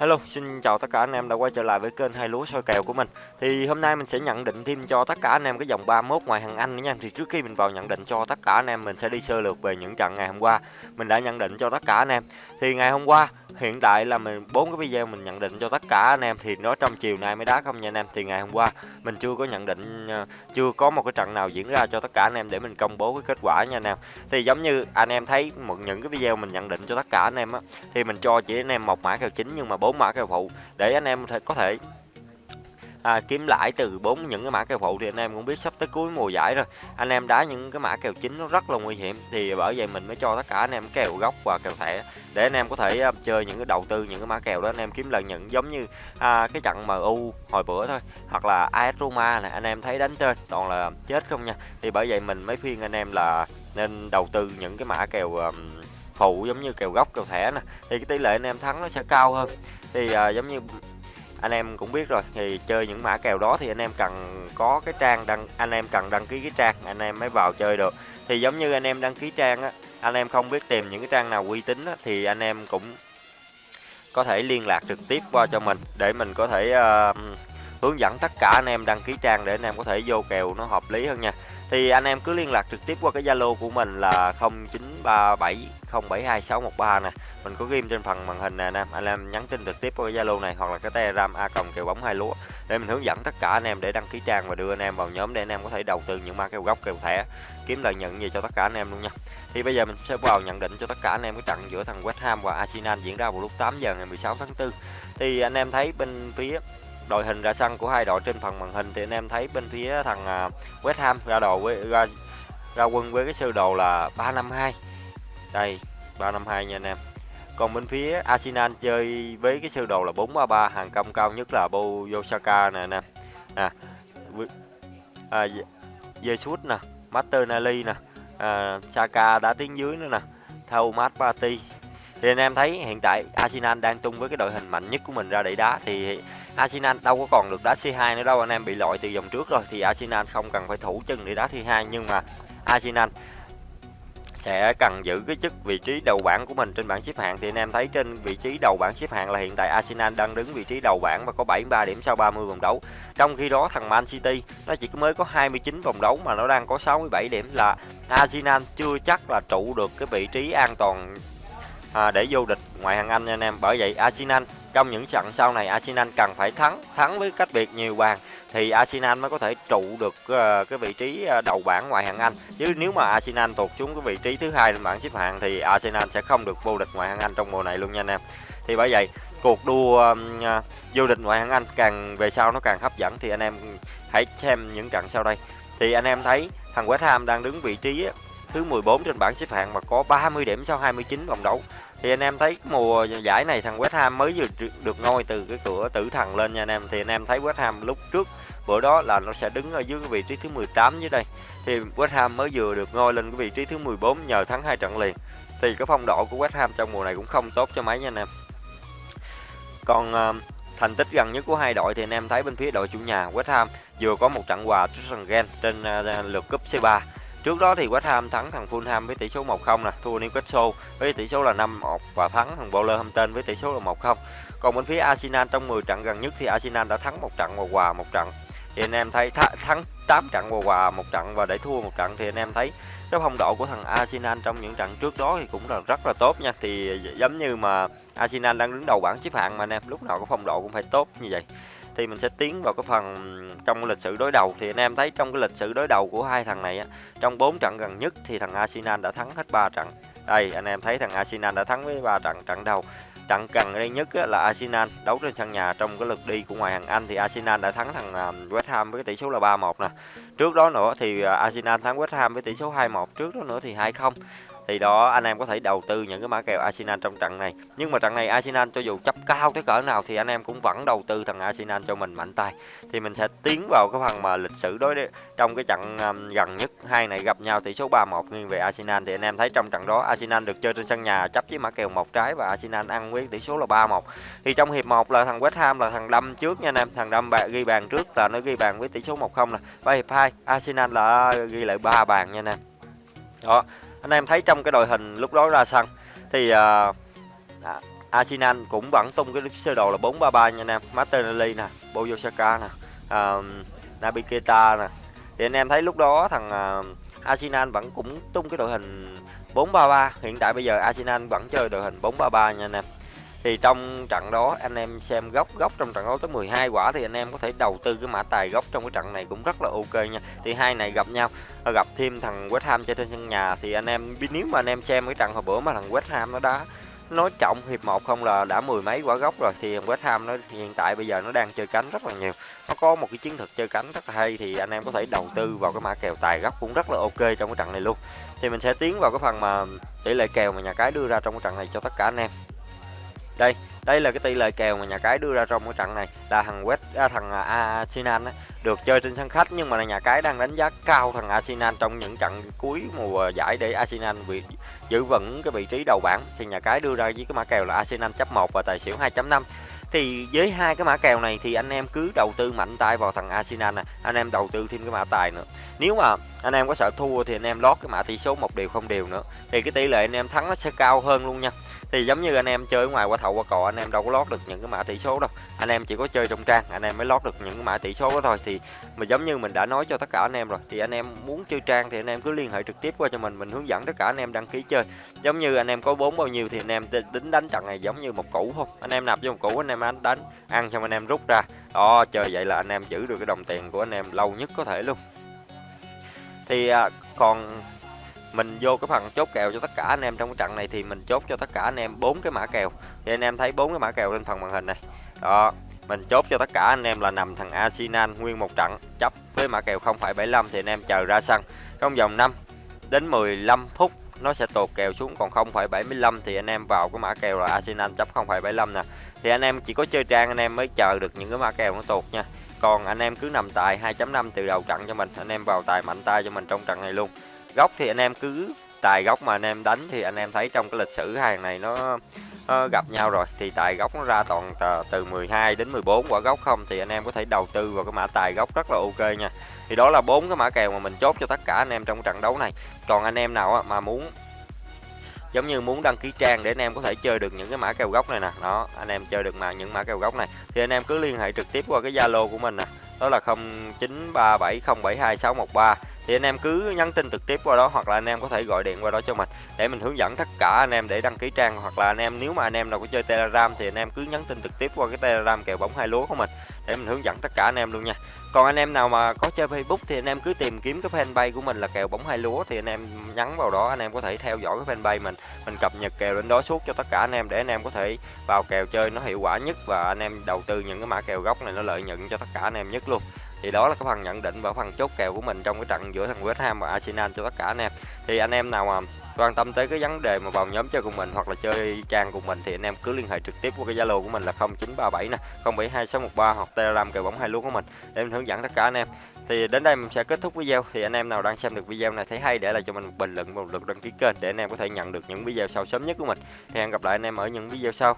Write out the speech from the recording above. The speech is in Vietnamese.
Hello, xin chào tất cả anh em đã quay trở lại với kênh hai lúa soi kèo của mình. Thì hôm nay mình sẽ nhận định thêm cho tất cả anh em cái dòng 31 ngoài hàng Anh nữa nha. Thì trước khi mình vào nhận định cho tất cả anh em mình sẽ đi sơ lược về những trận ngày hôm qua. Mình đã nhận định cho tất cả anh em. Thì ngày hôm qua hiện tại là mình bốn cái video mình nhận định cho tất cả anh em thì nó trong chiều nay mới đá không nha anh em. Thì ngày hôm qua mình chưa có nhận định ờ, chưa có một cái trận nào diễn ra cho tất cả anh em để mình công bố cái kết quả nha anh em. Thì giống như anh em thấy một những cái video mình nhận định cho tất cả anh em á thì mình cho chỉ anh em một mã kèo chính nhưng mà bốn bốn mã kèo phụ để anh em có thể à, kiếm lãi từ bốn những cái mã kèo phụ thì anh em cũng biết sắp tới cuối mùa giải rồi. Anh em đá những cái mã kèo chính nó rất là nguy hiểm thì bởi vậy mình mới cho tất cả anh em kèo gốc và kèo thẻ để anh em có thể uh, chơi những cái đầu tư những cái mã kèo đó. Anh em kiếm lợi nhuận giống như à, cái trận MU hồi bữa thôi hoặc là AS Roma này anh em thấy đánh trên toàn là chết không nha. Thì bởi vậy mình mới khuyên anh em là nên đầu tư những cái mã kèo um, phụ giống như kèo góc kèo thẻ nè thì cái tỷ lệ anh em thắng nó sẽ cao hơn thì à, giống như anh em cũng biết rồi thì chơi những mã kèo đó thì anh em cần có cái trang đăng anh em cần đăng ký cái trang anh em mới vào chơi được thì giống như anh em đăng ký trang á anh em không biết tìm những cái trang nào uy tín á, thì anh em cũng có thể liên lạc trực tiếp qua cho mình để mình có thể uh, hướng dẫn tất cả anh em đăng ký trang để anh em có thể vô kèo nó hợp lý hơn nha thì anh em cứ liên lạc trực tiếp qua cái Zalo của mình là 0937072613 nè. Mình có ghim trên phần màn hình nè, anh em. Anh em nhắn tin trực tiếp qua cái Zalo này hoặc là cái Telegram a còng kèo bóng hai lúa để mình hướng dẫn tất cả anh em để đăng ký trang và đưa anh em vào nhóm để anh em có thể đầu tư những ma kèo gốc, kèo thẻ, kiếm lợi nhuận gì cho tất cả anh em luôn nha. Thì bây giờ mình sẽ vào nhận định cho tất cả anh em cái trận giữa thằng West Ham và Arsenal diễn ra vào lúc 8 giờ ngày 16 tháng 4 thì anh em thấy bên phía đội hình ra sân của hai đội trên phần màn hình thì anh em thấy bên phía thằng à, West Ham ra đồ với ra, ra quân với cái sơ đồ là 352 đây 352 nha anh em. Còn bên phía Arsenal chơi với cái sơ đồ là 433 hàng công cao nhất là Boyosaka nè anh em. À, à Jesus nè Martinelli nè à, Saka đã tiến dưới nữa nè Thomas Partey. Thì anh em thấy hiện tại Arsenal đang tung với cái đội hình mạnh nhất của mình ra để đá thì Arsenal đâu có còn được đá C2 nữa đâu, anh em bị loại từ vòng trước rồi, thì Arsenal không cần phải thủ chân để đá C2 nhưng mà Arsenal sẽ cần giữ cái chức vị trí đầu bảng của mình trên bảng xếp hạng thì anh em thấy trên vị trí đầu bảng xếp hạng là hiện tại Arsenal đang đứng vị trí đầu bảng và có 73 điểm sau 30 vòng đấu. Trong khi đó, thằng Man City nó chỉ mới có 29 vòng đấu mà nó đang có 67 điểm là Arsenal chưa chắc là trụ được cái vị trí an toàn à, để vô địch ngoại hạng Anh nha anh em. Bởi vậy Arsenal trong những trận sau này Arsenal cần phải thắng, thắng với cách biệt nhiều bàn thì Arsenal mới có thể trụ được uh, cái vị trí uh, đầu bảng ngoại hạng Anh. Chứ nếu mà Arsenal tụt xuống cái vị trí thứ hai trên bảng xếp hạng thì Arsenal sẽ không được vô địch ngoại hạng Anh trong mùa này luôn nha anh em. Thì bởi vậy cuộc đua um, uh, vô địch ngoại hạng Anh càng về sau nó càng hấp dẫn thì anh em hãy xem những trận sau đây. Thì anh em thấy thằng West Ham đang đứng vị trí thứ 14 trên bảng xếp hạng mà có 30 điểm sau 29 vòng đấu. Thì anh em thấy mùa giải này thằng West Ham mới vừa được ngôi từ cái cửa tử thần lên nha anh em. Thì anh em thấy West Ham lúc trước bữa đó là nó sẽ đứng ở dưới cái vị trí thứ 18 dưới đây. Thì West Ham mới vừa được ngôi lên cái vị trí thứ 14 nhờ thắng hai trận liền. Thì cái phong độ của West Ham trong mùa này cũng không tốt cho mấy nha anh em. Còn uh, thành tích gần nhất của hai đội thì anh em thấy bên phía đội chủ nhà West Ham vừa có một trận hòa trước sân Gen trên uh, lượt cúp C3 Trước đó thì West Ham thắng thằng Fulham với tỷ số 1-0 nè, thua Newcastle với tỷ số là 5-1 và thắng thằng Wolverhampton với tỷ số là 1-0. Còn bên phía Arsenal trong 10 trận gần nhất thì Arsenal đã thắng một trận và hòa một trận. Thì anh em thấy thắng 8 trận và hòa một trận và để thua một trận thì anh em thấy cái phong độ của thằng Arsenal trong những trận trước đó thì cũng là rất là tốt nha. Thì giống như mà Arsenal đang đứng đầu bảng xếp hạng mà anh em lúc nào có phong độ cũng phải tốt như vậy thì mình sẽ tiến vào cái phần trong lịch sử đối đầu. Thì anh em thấy trong cái lịch sử đối đầu của hai thằng này á trong 4 trận gần nhất thì thằng Arsenal đã thắng hết 3 trận. Đây anh em thấy thằng Arsenal đã thắng với 3 trận trận đầu trận gần đây nhất á, là Arsenal đấu trên sân nhà trong cái lượt đi của ngoại hạng Anh. Thì Arsenal đã thắng thằng à, West Ham với tỷ số là 3-1 nè. Trước đó nữa thì à, Arsenal thắng West Ham với tỷ số 2-1 trước đó nữa thì 2-0 thì đó anh em có thể đầu tư những cái mã kèo Arsenal trong trận này. Nhưng mà trận này Arsenal cho dù chấp cao tới cỡ nào thì anh em cũng vẫn đầu tư thằng Arsenal cho mình mạnh tay. Thì mình sẽ tiến vào cái phần mà lịch sử đối trong cái trận um, gần nhất hai này gặp nhau tỷ số 3-1 nghiêng về Arsenal. Thì anh em thấy trong trận đó Arsenal được chơi trên sân nhà chấp với mã kèo một trái và Arsenal ăn với tỷ số là 3-1 thì trong hiệp 1 là thằng West Ham là thằng đâm trước nha anh em. Thằng đâm bạn ghi bàn trước là nó ghi bàn với tỷ số 1-0 nè. Và hiệp 2 Arsenal là ghi lại ba bàn nha anh em. Đó anh em thấy trong cái đội hình lúc đó ra sân thì uh, Arsenal cũng vẫn tung cái sơ đồ là 433 nha anh em. Martinelli nè Bukayo nè uh, Naby Keita nè. Thì anh em thấy lúc đó thằng uh, Arsenal vẫn cũng tung cái đội hình 433 hiện tại bây giờ Arsenal vẫn chơi đội hình 433 nha anh em. Thì trong trận đó anh em xem góc góc trong trận đấu tới 12 quả thì anh em có thể đầu tư cái mã tài góc trong cái trận này cũng rất là ok nha. Thì hai này gặp nhau. Ờ, gặp thêm thằng West Ham chơi trên sân nhà thì anh em, nếu mà anh em xem cái trận hồi bữa mà thằng West Ham nó đá nói trọng hiệp một không là đã mười mấy quả góc rồi, thì West Ham nó hiện tại bây giờ nó đang chơi cánh rất là nhiều. Nó có một cái chiến thuật chơi cánh rất là hay thì anh em có thể đầu tư vào cái mã kèo tài góc cũng rất là ok trong cái trận này luôn. Thì mình sẽ tiến vào cái phần mà tỷ lệ kèo mà nhà cái đưa ra trong cái trận này cho tất cả anh em đây đây là cái tỷ lệ kèo mà nhà cái đưa ra trong cái trận này. Là thằng West à, thằng à, Arsenal á, được chơi trên sân khách nhưng mà nhà cái đang đánh giá cao thằng Arsenal trong những trận cuối mùa giải để Arsenal bị giữ vững cái vị trí đầu bảng. Thì nhà cái đưa ra với cái mã kèo là Arsenal chấp 1 và tài xỉu 2.5 thì với hai cái mã kèo này thì anh em cứ đầu tư mạnh tay vào thằng Arsenal nè. Anh em đầu tư thêm cái mã tài nữa. Nếu mà anh em có sợ thua thì anh em lót cái mã tỷ số một đều không đều nữa. Thì cái tỷ lệ anh em thắng nó sẽ cao hơn luôn nha thì giống như anh em chơi ngoài qua thầu qua cò anh em đâu có lót được những cái mã tỷ số đâu anh em chỉ có chơi trong trang anh em mới lót được những cái mã tỷ số đó thôi thì mà giống như mình đã nói cho tất cả anh em rồi thì anh em muốn chơi trang thì anh em cứ liên hệ trực tiếp qua cho mình mình hướng dẫn tất cả anh em đăng ký chơi giống như anh em có bốn bao nhiêu thì anh em tính đánh trận này giống như một củ không anh em nạp vô một củ anh em đánh đánh ăn xong anh em rút ra đó chơi vậy là anh em giữ được cái đồng tiền của anh em lâu nhất có thể luôn thì còn mình vô cái phần chốt kèo cho tất cả anh em trong cái trận này thì mình chốt cho tất cả anh em bốn cái mã kèo thì anh em thấy bốn cái mã kèo trên phần màn hình này đó mình chốt cho tất cả anh em là nằm thằng Arsenal nguyên một trận chấp với mã kèo 0,75 thì anh em chờ ra sân trong vòng 5 đến 15 phút nó sẽ tột kèo xuống còn 0,75 thì anh em vào cái mã kèo là Arsenal chấp 0,75 nè thì anh em chỉ có chơi trang anh em mới chờ được những cái mã kèo nó tột nha còn anh em cứ nằm tài 2.5 từ đầu trận cho mình anh em vào tài mạnh tay cho mình trong trận này luôn góc thì anh em cứ tài góc mà anh em đánh thì anh em thấy trong cái lịch sử hàng này nó, nó gặp nhau rồi. Thì tài góc nó ra toàn từ 12 đến 14 quả góc không thì anh em có thể đầu tư vào cái mã tài góc rất là ok nha. Thì đó là bốn cái mã kèo mà mình chốt cho tất cả anh em trong trận đấu này. Còn anh em nào mà muốn giống như muốn đăng ký trang để anh em có thể chơi được những cái mã kèo góc này nè. Đó anh em chơi được mà những mã kèo góc này. Thì anh em cứ liên hệ trực tiếp qua cái zalo của mình nè. Đó là 0937072613 thì anh em cứ nhắn tin trực tiếp qua đó hoặc là anh em có thể gọi điện qua đó cho mình để mình hướng dẫn tất cả anh em để đăng ký trang hoặc là anh em nếu mà anh em nào có chơi telegram thì anh em cứ nhắn tin trực tiếp qua cái telegram kèo bóng hai lúa của mình để mình hướng dẫn tất cả anh em luôn nha còn anh em nào mà có chơi facebook thì anh em cứ tìm kiếm cái fanpage của mình là kèo bóng hai lúa thì anh em nhắn vào đó anh em có thể theo dõi cái fanpage mình mình cập nhật kèo lên đó suốt cho tất cả anh em để anh em có thể vào kèo chơi nó hiệu quả nhất và anh em đầu tư những cái mã kèo gốc này nó lợi nhuận cho tất cả anh em nhất luôn thì đó là cái phần nhận định và phần chốt kèo của mình trong cái trận giữa thằng West Ham và Arsenal cho tất cả anh em thì anh em nào mà quan tâm tới cái vấn đề mà vào nhóm chơi cùng mình hoặc là chơi trang cùng mình thì anh em cứ liên hệ trực tiếp qua cái Zalo của mình là 0937 nè 072613 hoặc Telegram kèo bóng hai luôn của mình để mình hướng dẫn tất cả anh em. Thì đến đây mình sẽ kết thúc video. Thì anh em nào đang xem được video này thấy hay để lại cho mình một bình luận một lượt đăng ký kênh để anh em có thể nhận được những video sau sớm nhất của mình. Thì hẹn gặp lại anh em ở những video sau.